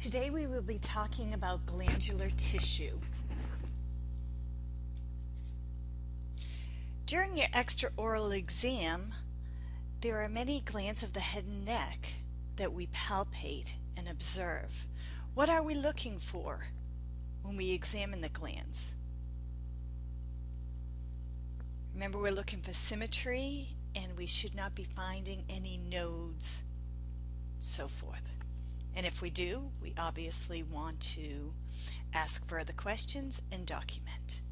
Today we will be talking about glandular tissue. During your extraoral exam, there are many glands of the head and neck that we palpate and observe. What are we looking for when we examine the glands? Remember we're looking for symmetry and we should not be finding any nodes, so forth. And if we do, we obviously want to ask further questions and document.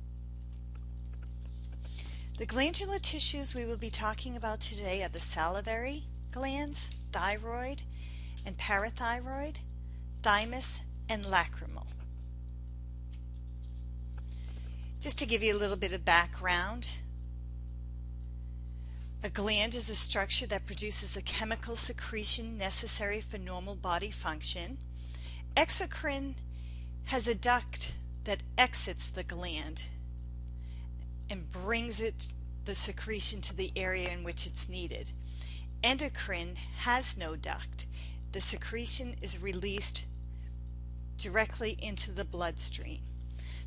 The glandular tissues we will be talking about today are the salivary glands, thyroid and parathyroid, thymus, and lacrimal. Just to give you a little bit of background, a gland is a structure that produces a chemical secretion necessary for normal body function. Exocrine has a duct that exits the gland and brings it the secretion to the area in which it's needed. Endocrine has no duct. The secretion is released directly into the bloodstream.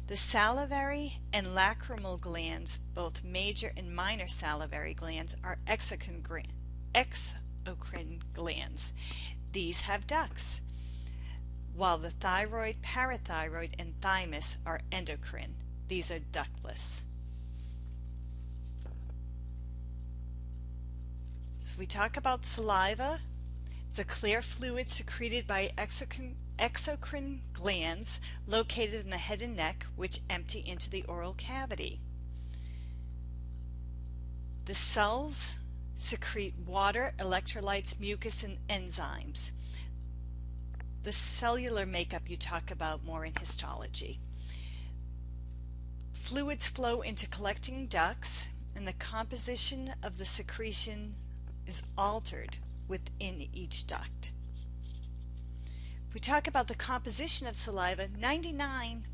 The salivary and lacrimal glands, both major and minor salivary glands, are exocrine, glands. These have ducts, while the thyroid, parathyroid, and thymus are endocrine. These are ductless. So if we talk about saliva, it's a clear fluid secreted by exocrine exocrine glands located in the head and neck which empty into the oral cavity. The cells secrete water, electrolytes, mucus, and enzymes. The cellular makeup you talk about more in histology. Fluids flow into collecting ducts and the composition of the secretion is altered within each duct. We talk about the composition of saliva, 99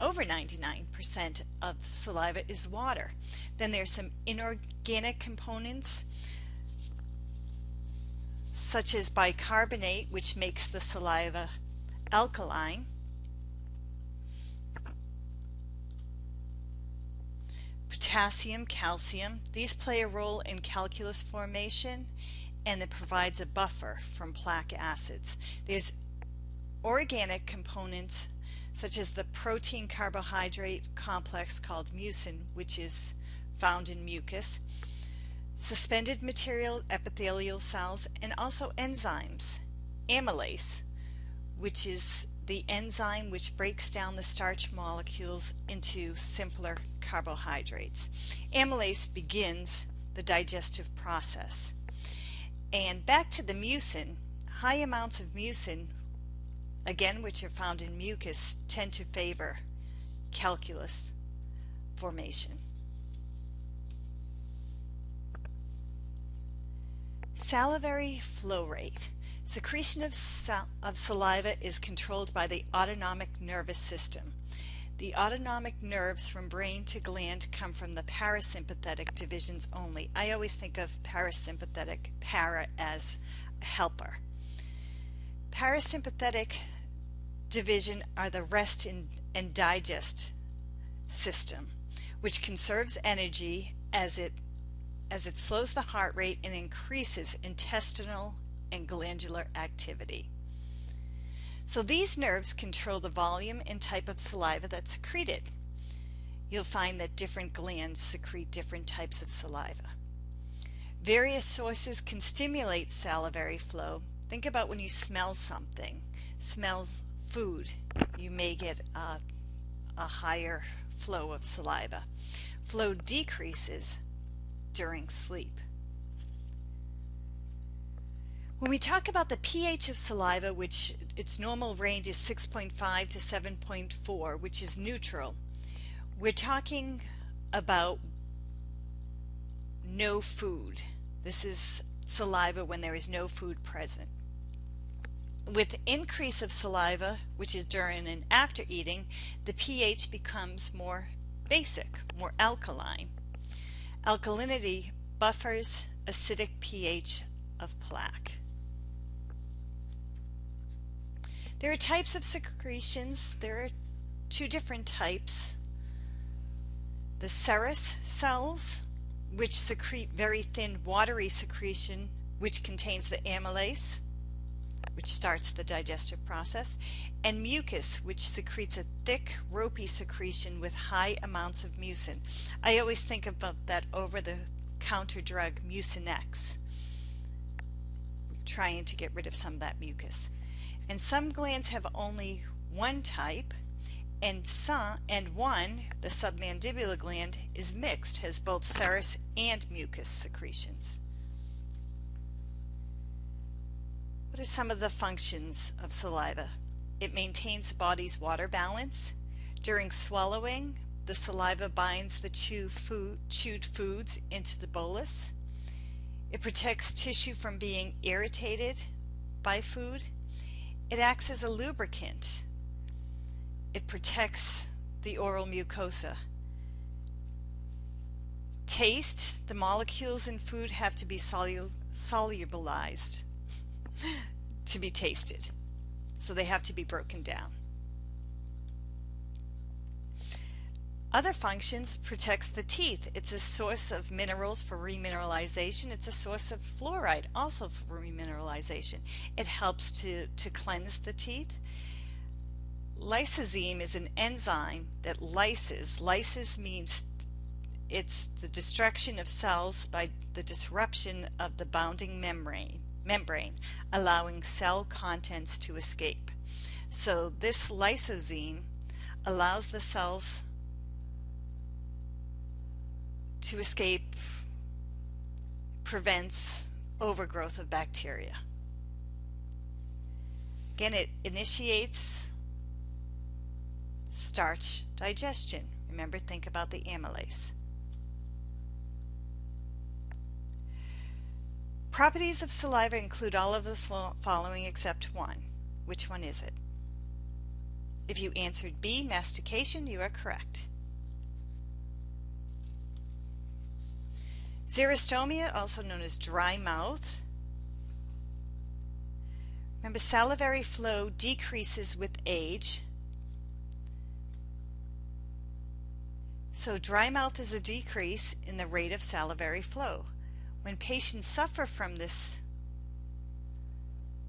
over 99% of saliva is water. Then there's some inorganic components such as bicarbonate which makes the saliva alkaline. Potassium, calcium, these play a role in calculus formation and it provides a buffer from plaque acids. There's organic components such as the protein carbohydrate complex called mucin which is found in mucus, suspended material epithelial cells, and also enzymes. Amylase, which is the enzyme which breaks down the starch molecules into simpler carbohydrates. Amylase begins the digestive process. And back to the mucin, high amounts of mucin again which are found in mucus, tend to favor calculus formation. Salivary flow rate. Secretion of, sal of saliva is controlled by the autonomic nervous system. The autonomic nerves from brain to gland come from the parasympathetic divisions only. I always think of parasympathetic para as a helper. Parasympathetic division are the rest and digest system, which conserves energy as it as it slows the heart rate and increases intestinal and glandular activity. So these nerves control the volume and type of saliva that's secreted. You'll find that different glands secrete different types of saliva. Various sources can stimulate salivary flow. Think about when you smell something. Smell food, you may get a, a higher flow of saliva. Flow decreases during sleep. When we talk about the pH of saliva, which its normal range is 6.5 to 7.4, which is neutral, we're talking about no food. This is saliva when there is no food present. With increase of saliva, which is during and after eating, the pH becomes more basic, more alkaline. Alkalinity buffers acidic pH of plaque. There are types of secretions. There are two different types. The serous cells, which secrete very thin watery secretion, which contains the amylase, which starts the digestive process, and mucus, which secretes a thick, ropey secretion with high amounts of mucin. I always think about that over the counter drug Mucinex, trying to get rid of some of that mucus. And some glands have only one type, and some and one, the submandibular gland, is mixed, has both serous and mucus secretions. What are some of the functions of saliva? It maintains the body's water balance. During swallowing, the saliva binds the chew food, chewed foods into the bolus. It protects tissue from being irritated by food. It acts as a lubricant. It protects the oral mucosa. Taste, the molecules in food have to be solu solubilized to be tasted. So they have to be broken down. Other functions protects the teeth. It's a source of minerals for remineralization. It's a source of fluoride also for remineralization. It helps to, to cleanse the teeth. Lysozyme is an enzyme that lyses. Lysis means it's the destruction of cells by the disruption of the bounding membrane membrane, allowing cell contents to escape. So this lysozyme allows the cells to escape, prevents overgrowth of bacteria. Again, it initiates starch digestion. Remember, think about the amylase. Properties of saliva include all of the following except one. Which one is it? If you answered B, mastication, you are correct. Xerostomia, also known as dry mouth. Remember, salivary flow decreases with age. So dry mouth is a decrease in the rate of salivary flow. When patients suffer from this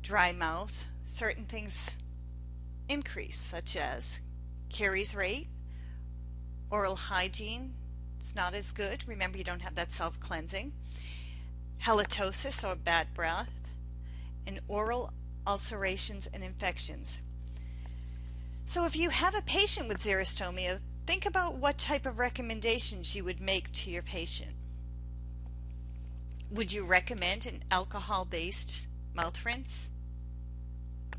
dry mouth, certain things increase, such as caries rate, oral hygiene is not as good. Remember, you don't have that self-cleansing. Halitosis or bad breath, and oral ulcerations and infections. So if you have a patient with xerostomia, think about what type of recommendations you would make to your patient. Would you recommend an alcohol-based mouth rinse?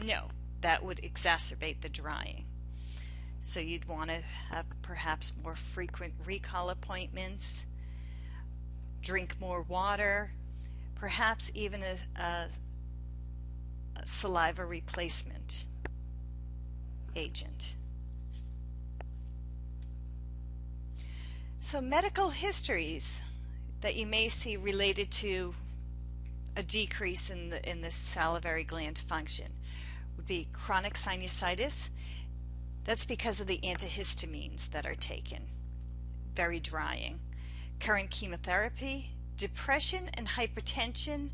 No, that would exacerbate the drying. So you'd want to have perhaps more frequent recall appointments, drink more water, perhaps even a, a, saliva replacement agent. So medical histories that you may see related to a decrease in the in the salivary gland function would be chronic sinusitis. That's because of the antihistamines that are taken. Very drying. Current chemotherapy, depression and hypertension.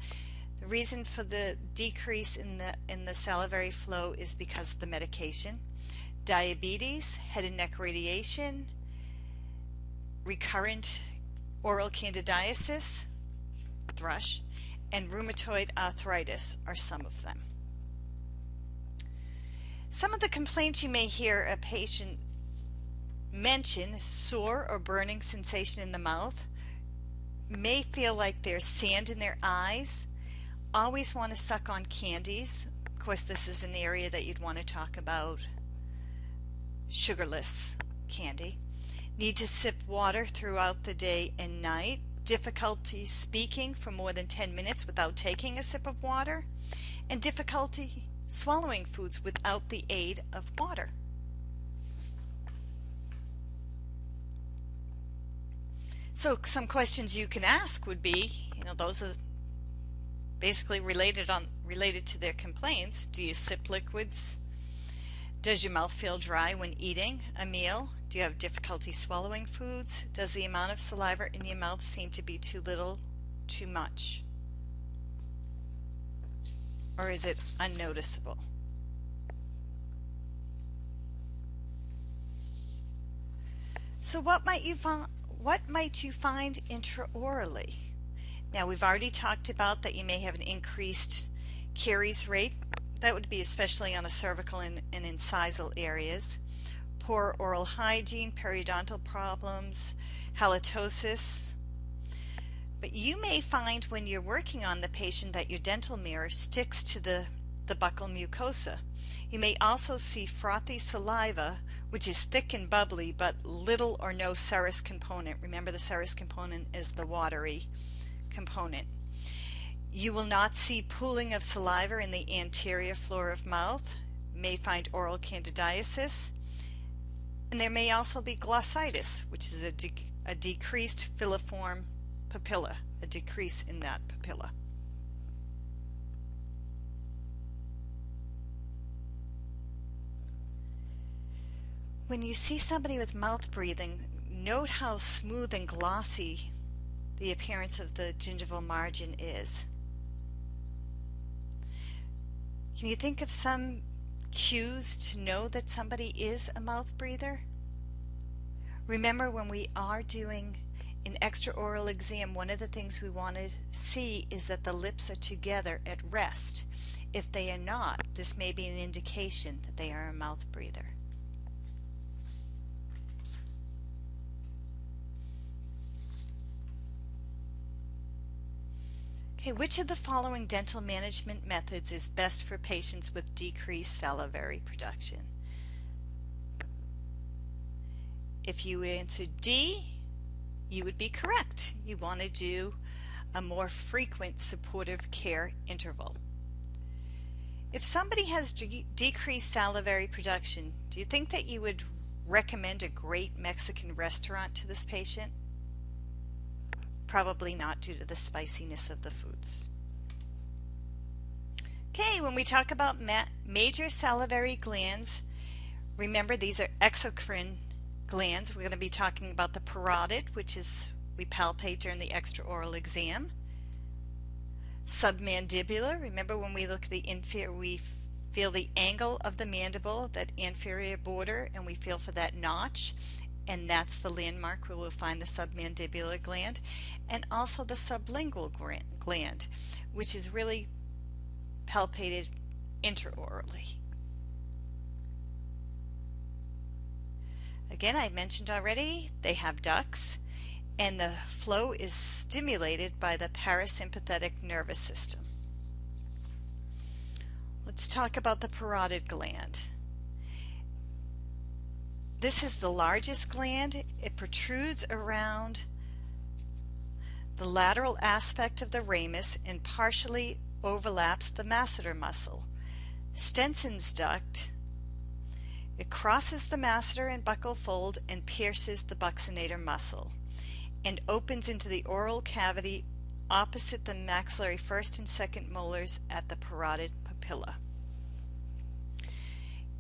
The reason for the decrease in the in the salivary flow is because of the medication. Diabetes, head and neck radiation, recurrent Oral candidiasis, thrush, and rheumatoid arthritis are some of them. Some of the complaints you may hear a patient mention, sore or burning sensation in the mouth, may feel like there's sand in their eyes, always want to suck on candies. Of course, this is an area that you'd want to talk about sugarless candy. Need to sip water throughout the day and night. Difficulty speaking for more than 10 minutes without taking a sip of water. And difficulty swallowing foods without the aid of water. So some questions you can ask would be, you know, those are basically related on related to their complaints. Do you sip liquids Does your mouth feel dry when eating a meal? Do you have difficulty swallowing foods? Does the amount of saliva in your mouth seem to be too little, too much? Or is it unnoticeable? So what might you find what might you find intraorally? Now we've already talked about that you may have an increased caries rate. That would be especially on the cervical and, and incisal areas. Poor oral hygiene, periodontal problems, halitosis. But you may find when you're working on the patient that your dental mirror sticks to the, the buccal mucosa. You may also see frothy saliva, which is thick and bubbly, but little or no serous component. Remember the serous component is the watery component. You will not see pooling of saliva in the anterior floor of mouth. May find oral candidiasis. And there may also be glossitis, which is a, de a decreased filiform papilla, a decrease in that papilla. When you see somebody with mouth breathing, note how smooth and glossy the appearance of the gingival margin is. Can you think of some cues to know that somebody is a mouth breather? Remember when we are doing an extraoral exam, one of the things we want to see is that the lips are together at rest. If they are not, this may be an indication that they are a mouth breather. Okay, which of the following dental management methods is best for patients with decreased salivary production? If you answered D, you would be correct. You want to do a more frequent supportive care interval. If somebody has de decreased salivary production, do you think that you would recommend a great Mexican restaurant to this patient? Probably not due to the spiciness of the foods. Okay, when we talk about ma major salivary glands, remember these are exocrine glands. We're going to be talking about the parotid, which is we palpate during the extraoral exam. Submandibular, remember when we look at the inferior, we feel the angle of the mandible, that inferior border, and we feel for that notch and that's the landmark where we'll find the submandibular gland and also the sublingual gland which is really palpated intraorally. Again, I mentioned already, they have ducts and the flow is stimulated by the parasympathetic nervous system. Let's talk about the parotid gland. This is the largest gland. It protrudes around the lateral aspect of the ramus and partially overlaps the masseter muscle. Stenson's duct. It crosses the masseter and buccal fold and pierces the buccinator muscle and opens into the oral cavity opposite the maxillary first and second molars at the parotid papilla.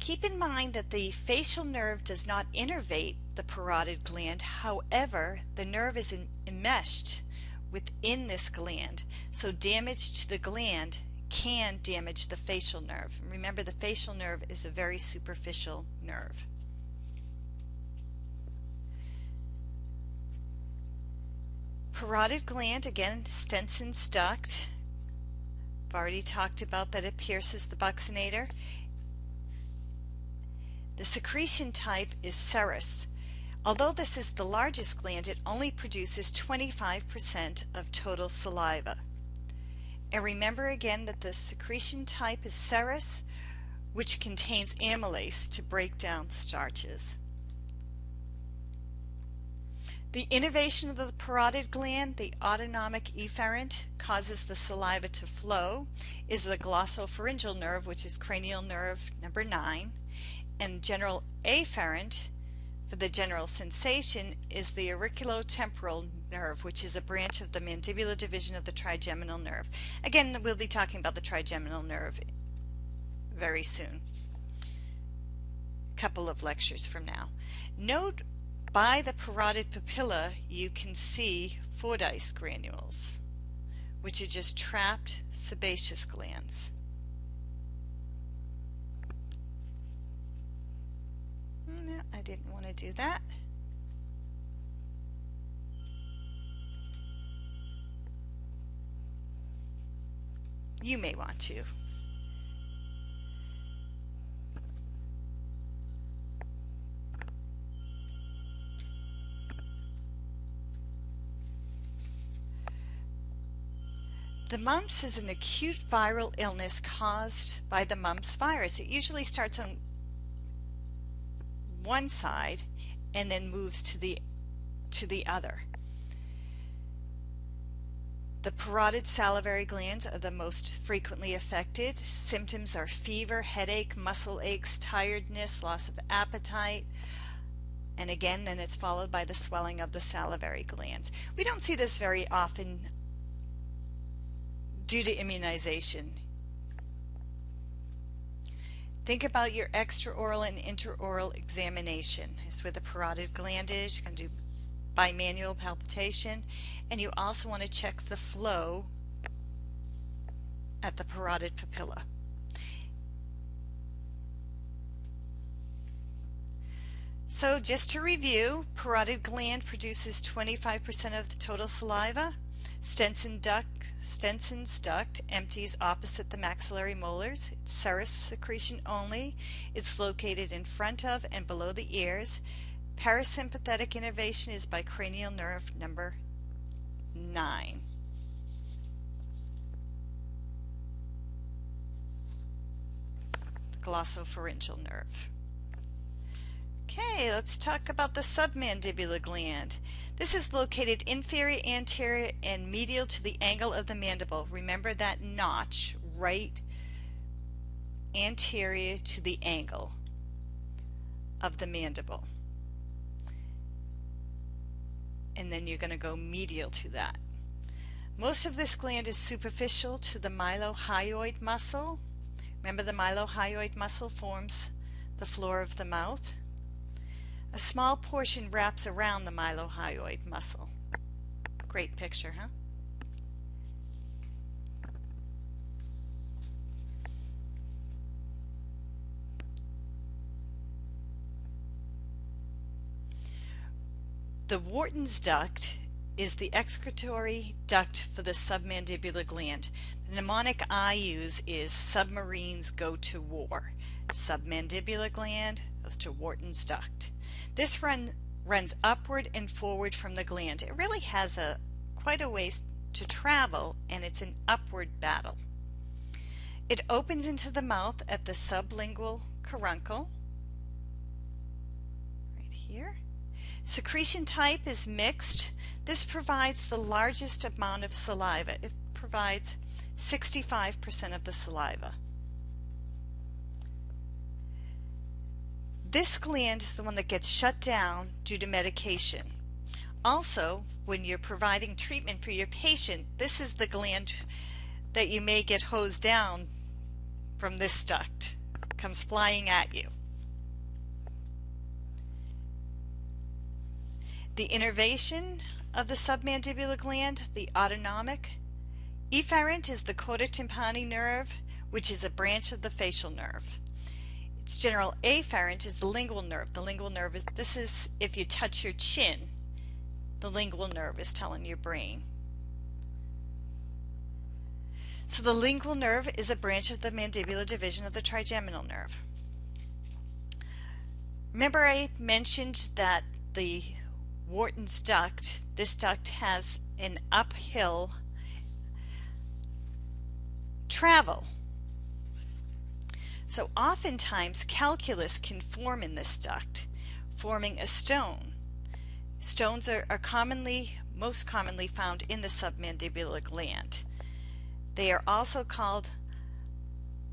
Keep in mind that the facial nerve does not innervate the parotid gland. However, the nerve is enmeshed within this gland. So damage to the gland can damage the facial nerve. Remember the facial nerve is a very superficial nerve. Parotid gland, again, Stenson's duct. I've already talked about that it pierces the buccinator. The secretion type is serous. Although this is the largest gland, it only produces 25% of total saliva. And remember again that the secretion type is serous, which contains amylase to break down starches. The innervation of the parotid gland, the autonomic efferent, causes the saliva to flow, is the glossopharyngeal nerve, which is cranial nerve number 9, and general afferent for the general sensation is the auriculotemporal nerve, which is a branch of the mandibular division of the trigeminal nerve. Again, we'll be talking about the trigeminal nerve very soon. couple of lectures from now. Note by the parotid papilla you can see Fordyce granules, which are just trapped sebaceous glands. I didn't want to do that. You may want to. The mumps is an acute viral illness caused by the mumps virus. It usually starts on one side and then moves to the to the other. The parotid salivary glands are the most frequently affected. Symptoms are fever, headache, muscle aches, tiredness, loss of appetite, and again then it's followed by the swelling of the salivary glands. We don't see this very often due to immunization. Think about your extraoral and intraoral examination. Is with the parotid gland is. You can do bimanual palpation and you also want to check the flow at the parotid papilla. So just to review, parotid gland produces 25% of the total saliva. Stenson duct, Stenson's duct empties opposite the maxillary molars. It's serous secretion only. It's located in front of and below the ears. Parasympathetic innervation is by cranial nerve number 9. Glossopharyngeal nerve. Okay, let's talk about the submandibular gland. This is located inferior, anterior, and medial to the angle of the mandible. Remember that notch right anterior to the angle of the mandible. And then you're going to go medial to that. Most of this gland is superficial to the mylohyoid muscle. Remember the mylohyoid muscle forms the floor of the mouth. A small portion wraps around the mylohyoid muscle. Great picture, huh? The Wharton's duct is the excretory duct for the submandibular gland. The mnemonic I use is submarines go to war. Submandibular gland goes to Wharton's duct. This run runs upward and forward from the gland. It really has a quite a ways to travel and it's an upward battle. It opens into the mouth at the sublingual caruncle right here. Secretion type is mixed. This provides the largest amount of saliva. It provides 65% of the saliva. This gland is the one that gets shut down due to medication. Also, when you're providing treatment for your patient, this is the gland that you may get hosed down from this duct. comes flying at you. The innervation of the submandibular gland, the autonomic. Efferent is the chorda tympani nerve, which is a branch of the facial nerve. Its general afferent is the lingual nerve. The lingual nerve is, this is if you touch your chin, the lingual nerve is telling your brain. So the lingual nerve is a branch of the mandibular division of the trigeminal nerve. Remember I mentioned that the Wharton's duct, this duct has an uphill travel so oftentimes calculus can form in this duct, forming a stone. Stones are, are commonly, most commonly found in the submandibular gland. They are also called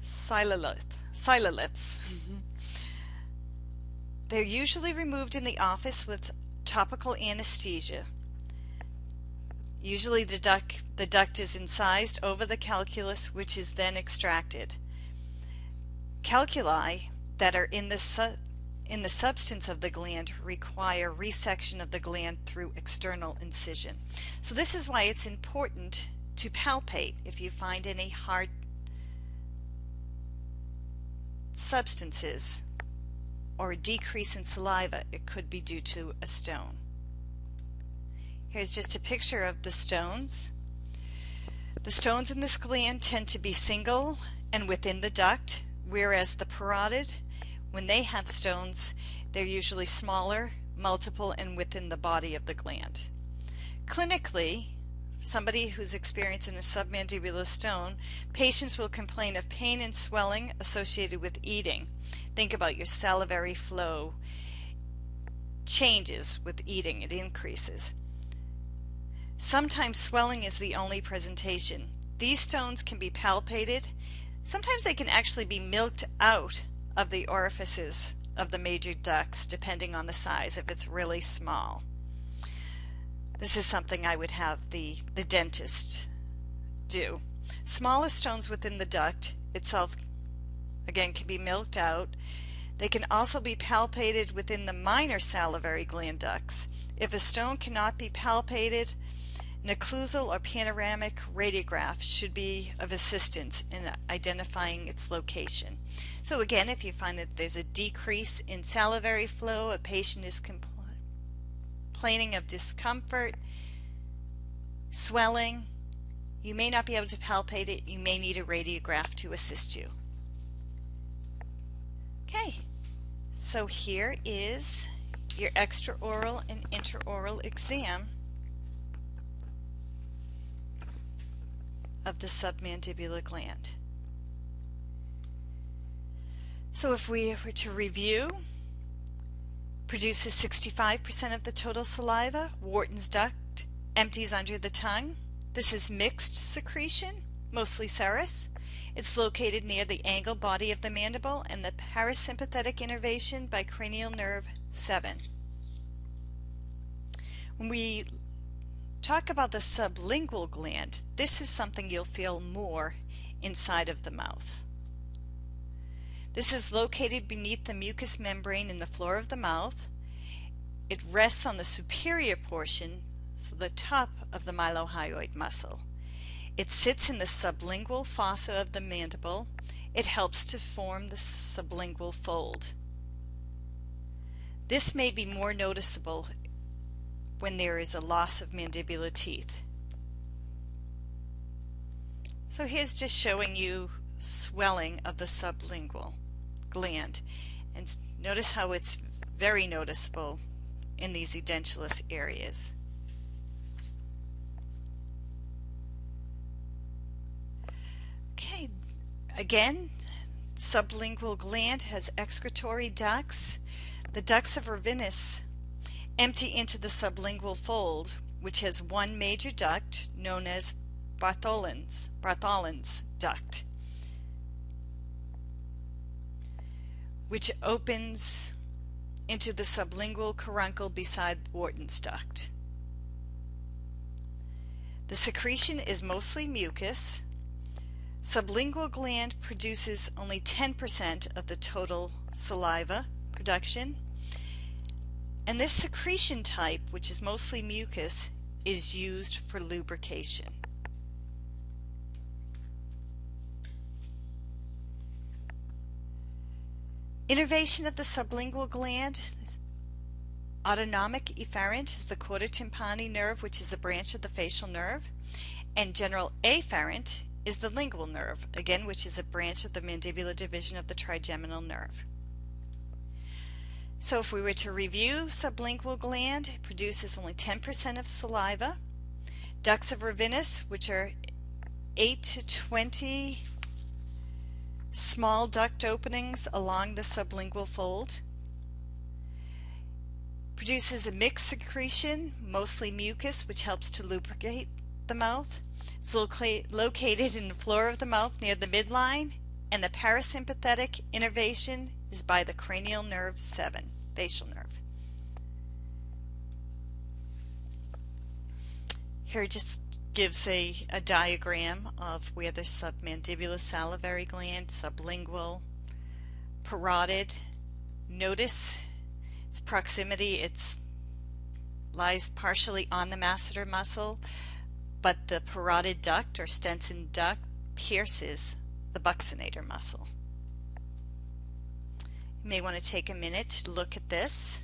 sialolith, sialoliths. Mm-hmm. They're usually removed in the office with topical anesthesia. Usually the duct, the duct is incised over the calculus which is then extracted calculi that are in the in the substance of the gland require resection of the gland through external incision. So this is why it's important to palpate if you find any hard substances or a decrease in saliva, it could be due to a stone. Here's just a picture of the stones. The stones in this gland tend to be single and within the duct, whereas the parotid, when they have stones, they're usually smaller, multiple, and within the body of the gland. Clinically, somebody who's experiencing a submandibular stone, patients will complain of pain and swelling associated with eating. Think about your salivary flow changes with eating, it increases. Sometimes swelling is the only presentation. These stones can be palpated. Sometimes they can actually be milked out of the orifices of the major ducts depending on the size if it's really small. This is something I would have the, the dentist do. Smallest stones within the duct itself, again, can be milked out. They can also be palpated within the minor salivary gland ducts. If a stone cannot be palpated, an occlusal or panoramic radiograph should be of assistance in identifying its location. So again, if you find that there's a decrease in salivary flow, a patient is complaining of discomfort, swelling, you may not be able to palpate it. You may need a radiograph to assist you. Okay, so here is your extraoral and intraoral exam of the submandibular gland. So if we were to review, produces 65% of the total saliva. Wharton's duct empties under the tongue. This is mixed secretion, mostly serous. It's located near the angle body of the mandible and the parasympathetic innervation by cranial nerve 7. When we talk about the sublingual gland, this is something you'll feel more inside of the mouth. This is located beneath the mucous membrane in the floor of the mouth. It rests on the superior portion, so the top of the mylohyoid muscle. It sits in the sublingual fossa of the mandible. It helps to form the sublingual fold. This may be more noticeable when there is a loss of mandibular teeth. So here's just showing you swelling of the sublingual gland. And notice how it's very noticeable in these edentulous areas. Okay, again, sublingual gland has excretory ducts. The ducts of Rivinus empty into the sublingual fold, which has one major duct known as Bartholin's, Bartholin's duct. which opens into the sublingual caruncle beside Wharton's duct. The secretion is mostly mucus. Sublingual gland produces only 10% of the total saliva production. And this secretion type, which is mostly mucus, is used for lubrication. Innervation of the sublingual gland. Autonomic efferent is the chorda tympani nerve, which is a branch of the facial nerve. And general afferent is the lingual nerve, again, which is a branch of the mandibular division of the trigeminal nerve. So if we were to review sublingual gland, produces only 10% of saliva. Ducts of Rivinus, which are 8 to 20 small duct openings along the sublingual fold. Produces a mixed secretion, mostly mucus, which helps to lubricate the mouth. It's located in the floor of the mouth near the midline, and the parasympathetic innervation is by the cranial nerve 7, facial nerve. Here just gives a, a diagram of where the submandibular salivary gland, sublingual, parotid, Notice its proximity, it lies partially on the masseter muscle, but the parotid duct or Stenson duct pierces the buccinator muscle. You may want to take a minute to look at this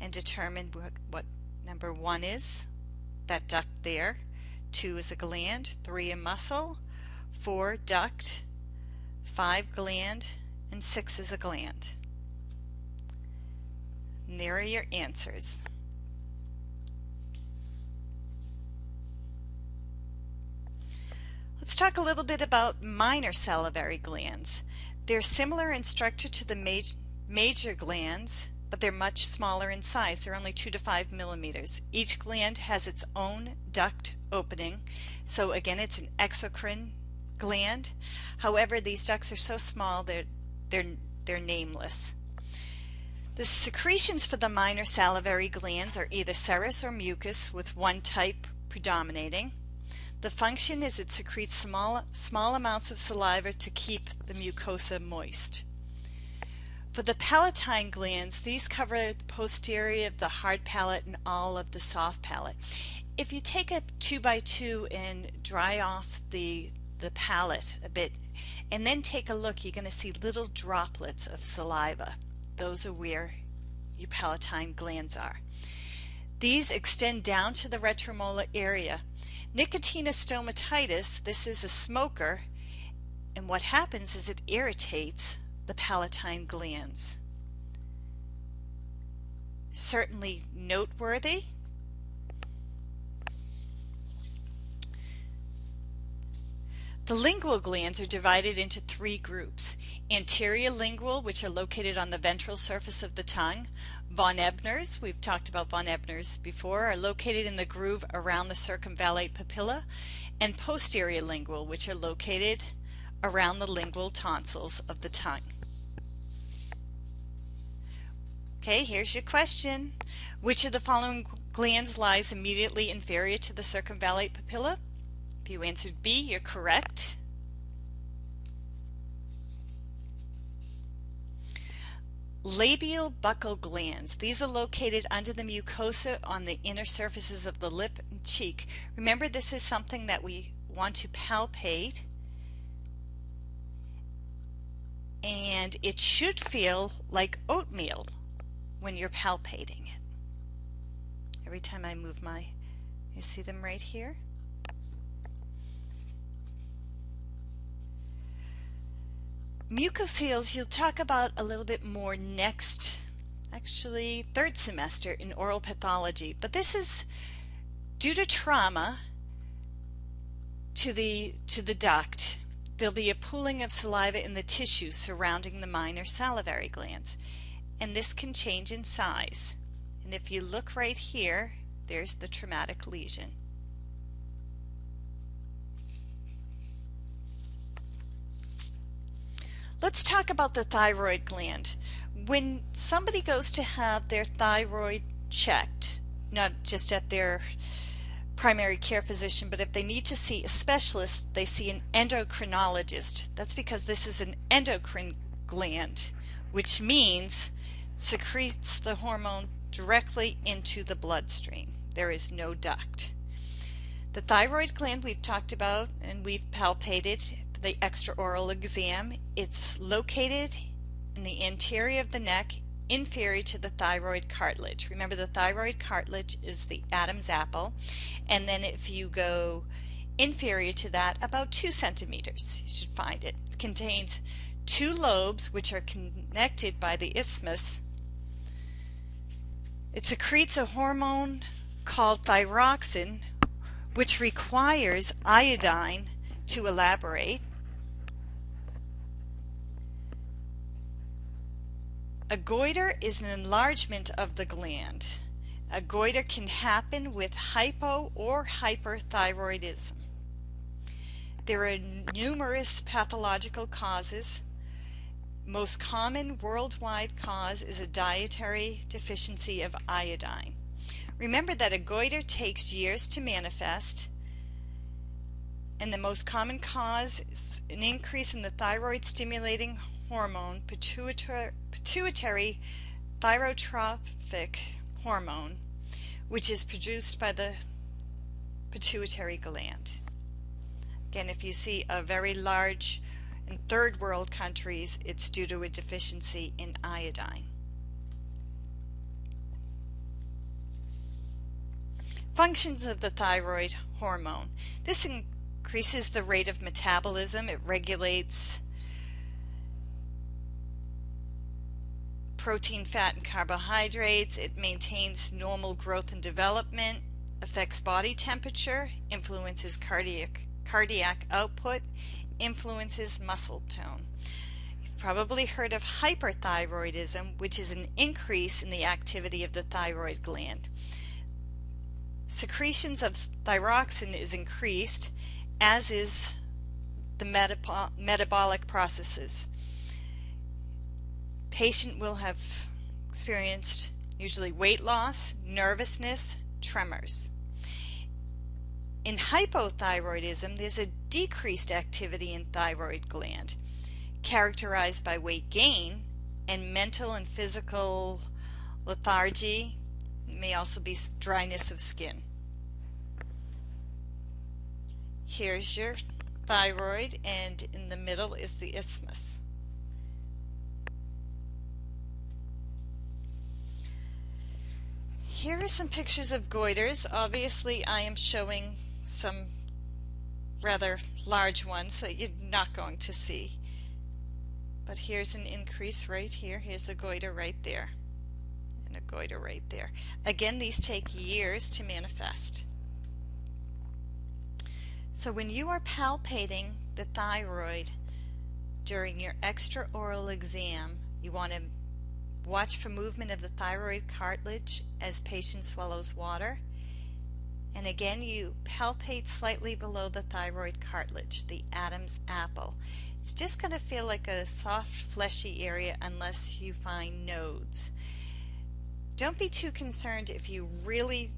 and determine what, what number one is, that duct there, two is a gland, three a muscle, four duct, five gland, and six is a gland. And there are your answers. Let's talk a little bit about minor salivary glands. They're similar in structure to the major, major glands, but they're much smaller in size. They're only 2 to 5 millimeters. Each gland has its own duct opening. So again, it's an exocrine gland. However, these ducts are so small they're, they're, they're nameless. The secretions for the minor salivary glands are either serous or mucus with one type predominating. The function is it secretes small, small amounts of saliva to keep the mucosa moist. For the palatine glands, these cover the posterior of the hard palate and all of the soft palate. If you take a 2 by 2 and dry off the, the palate a bit, and then take a look, you're going to see little droplets of saliva. Those are where your palatine glands are. These extend down to the retromolar area. Nicotinus stomatitis, this is a smoker, and what happens is it irritates the palatine glands. Certainly noteworthy. The lingual glands are divided into three groups. Anterior lingual, which are located on the ventral surface of the tongue. Von Ebner's, we've talked about von Ebner's before, are located in the groove around the circumvallate papilla. And posterior lingual, which are located around the lingual tonsils of the tongue. Okay, here's your question. Which of the following glands lies immediately inferior to the circumvallate papilla? If you answered B, you're correct. Labial buccal glands. These are located under the mucosa on the inner surfaces of the lip and cheek. Remember this is something that we want to palpate and it should feel like oatmeal when you're palpating it. Every time I move my, you see them right here? Mucoceles you'll talk about a little bit more next, actually third semester in oral pathology, but this is due to trauma to the, to the duct. There'll be a pooling of saliva in the tissue surrounding the minor salivary glands and this can change in size. And if you look right here, there's the traumatic lesion. Let's talk about the thyroid gland. When somebody goes to have their thyroid checked, not just at their primary care physician, but if they need to see a specialist, they see an endocrinologist. That's because this is an endocrine gland, which means secretes the hormone directly into the bloodstream. There is no duct. The thyroid gland we've talked about and we've palpated the extraoral exam. It's located in the anterior of the neck inferior to the thyroid cartilage. Remember the thyroid cartilage is the Adam's apple and then if you go inferior to that about two centimeters you should find it. It contains two lobes which are connected by the isthmus it secretes a hormone called thyroxine, which requires iodine to elaborate. A goiter is an enlargement of the gland. A goiter can happen with hypo or hyperthyroidism. There are numerous pathological causes most common worldwide cause is a dietary deficiency of iodine. Remember that a goiter takes years to manifest and the most common cause is an increase in the thyroid stimulating hormone, pituitary, pituitary thyrotrophic hormone, which is produced by the pituitary gland. Again, if you see a very large in third world countries, it's due to a deficiency in iodine. Functions of the thyroid hormone. This increases the rate of metabolism. It regulates protein, fat, and carbohydrates. It maintains normal growth and development, affects body temperature, influences cardiac, cardiac output, influences muscle tone. You've probably heard of hyperthyroidism, which is an increase in the activity of the thyroid gland. Secretions of thyroxin is increased, as is the metab metabolic processes. Patient will have experienced usually weight loss, nervousness, tremors. In hypothyroidism, there's a decreased activity in thyroid gland, characterized by weight gain and mental and physical lethargy, it may also be dryness of skin. Here's your thyroid and in the middle is the isthmus. Here are some pictures of goiters. Obviously I am showing some rather large ones that you're not going to see. But here's an increase right here. Here's a goiter right there. And a goiter right there. Again, these take years to manifest. So when you are palpating the thyroid during your extraoral exam, you want to watch for movement of the thyroid cartilage as patient swallows water and again, you palpate slightly below the thyroid cartilage, the Adam's apple. It's just going to feel like a soft, fleshy area unless you find nodes. Don't be too concerned if you really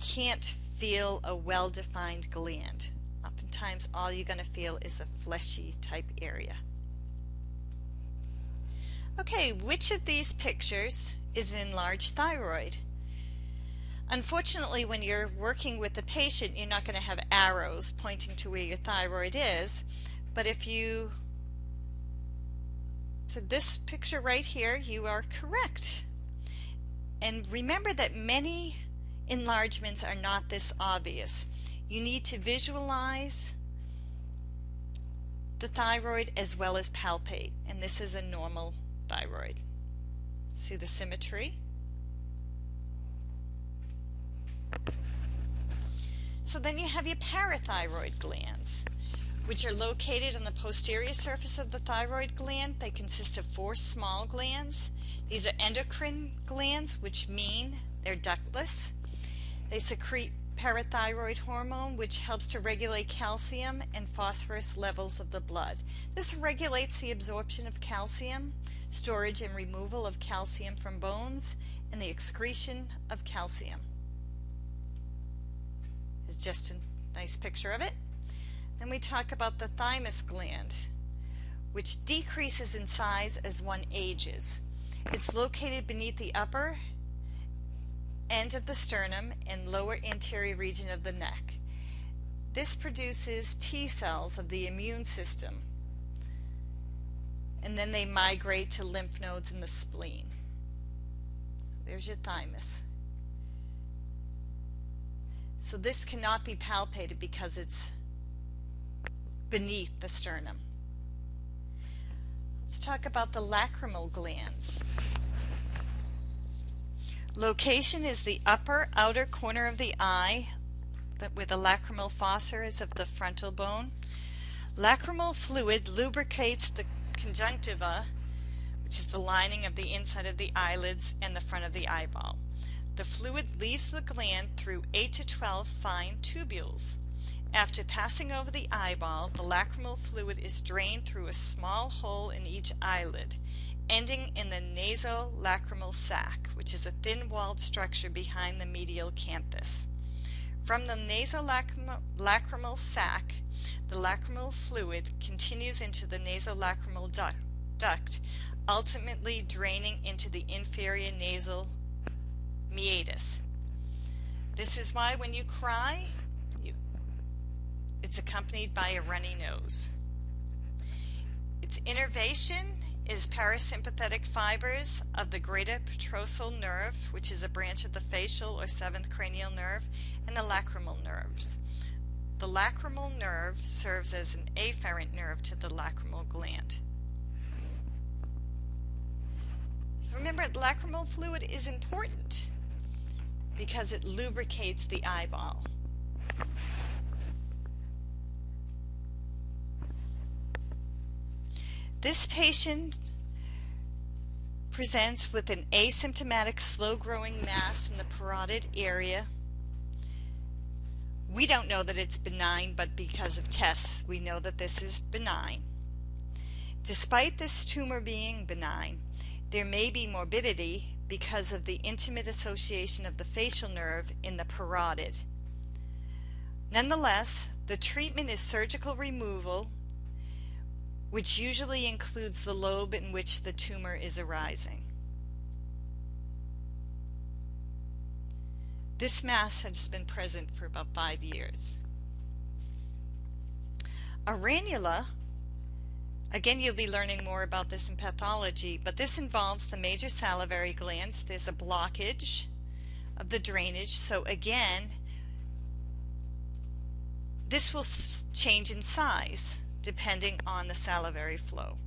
can't feel a well-defined gland. Oftentimes, all you're going to feel is a fleshy type area. Okay, which of these pictures is an enlarged thyroid? Unfortunately, when you're working with the patient, you're not going to have arrows pointing to where your thyroid is. But if you, so this picture right here, you are correct. And remember that many enlargements are not this obvious. You need to visualize the thyroid as well as palpate. And this is a normal thyroid. See the symmetry? So then you have your parathyroid glands, which are located on the posterior surface of the thyroid gland. They consist of four small glands. These are endocrine glands, which mean they're ductless. They secrete parathyroid hormone, which helps to regulate calcium and phosphorus levels of the blood. This regulates the absorption of calcium, storage and removal of calcium from bones, and the excretion of calcium is just a nice picture of it. Then we talk about the thymus gland, which decreases in size as one ages. It's located beneath the upper end of the sternum and lower anterior region of the neck. This produces T cells of the immune system and then they migrate to lymph nodes in the spleen. There's your thymus. So this cannot be palpated because it's beneath the sternum. Let's talk about the lacrimal glands. Location is the upper outer corner of the eye where the lacrimal fossa is of the frontal bone. Lacrimal fluid lubricates the conjunctiva, which is the lining of the inside of the eyelids and the front of the eyeball. The fluid leaves the gland through 8 to 12 fine tubules. After passing over the eyeball, the lacrimal fluid is drained through a small hole in each eyelid, ending in the nasolacrimal sac, which is a thin-walled structure behind the medial canthus. From the nasolacrimal sac, the lacrimal fluid continues into the nasolacrimal duct, duct, ultimately draining into the inferior nasal meatus. This is why when you cry, you, it's accompanied by a runny nose. Its innervation is parasympathetic fibers of the greater petrosal nerve, which is a branch of the facial or seventh cranial nerve, and the lacrimal nerves. The lacrimal nerve serves as an afferent nerve to the lacrimal gland. So remember, lacrimal fluid is important because it lubricates the eyeball. This patient presents with an asymptomatic slow-growing mass in the parotid area. We don't know that it's benign, but because of tests, we know that this is benign. Despite this tumor being benign, there may be morbidity because of the intimate association of the facial nerve in the parotid. Nonetheless, the treatment is surgical removal which usually includes the lobe in which the tumor is arising. This mass has been present for about five years. A ranula, again you'll be learning more about this in pathology, but this involves the major salivary glands. There's a blockage of the drainage, so again, this will change in size depending on the salivary flow.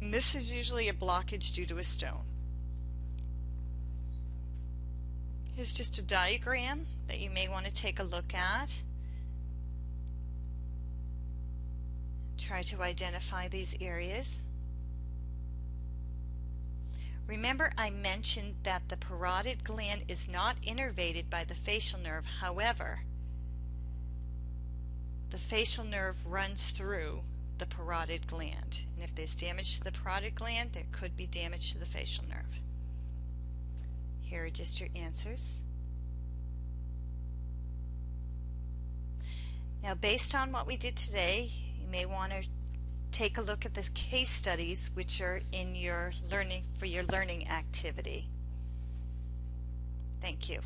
And this is usually a blockage due to a stone. Here's just a diagram that you may want to take a look at. Try to identify these areas. Remember I mentioned that the parotid gland is not innervated by the facial nerve. However, the facial nerve runs through the parotid gland. And if there's damage to the parotid gland, there could be damage to the facial nerve. Here are just your answers. Now based on what we did today, you may want to take a look at the case studies which are in your learning for your learning activity. Thank you.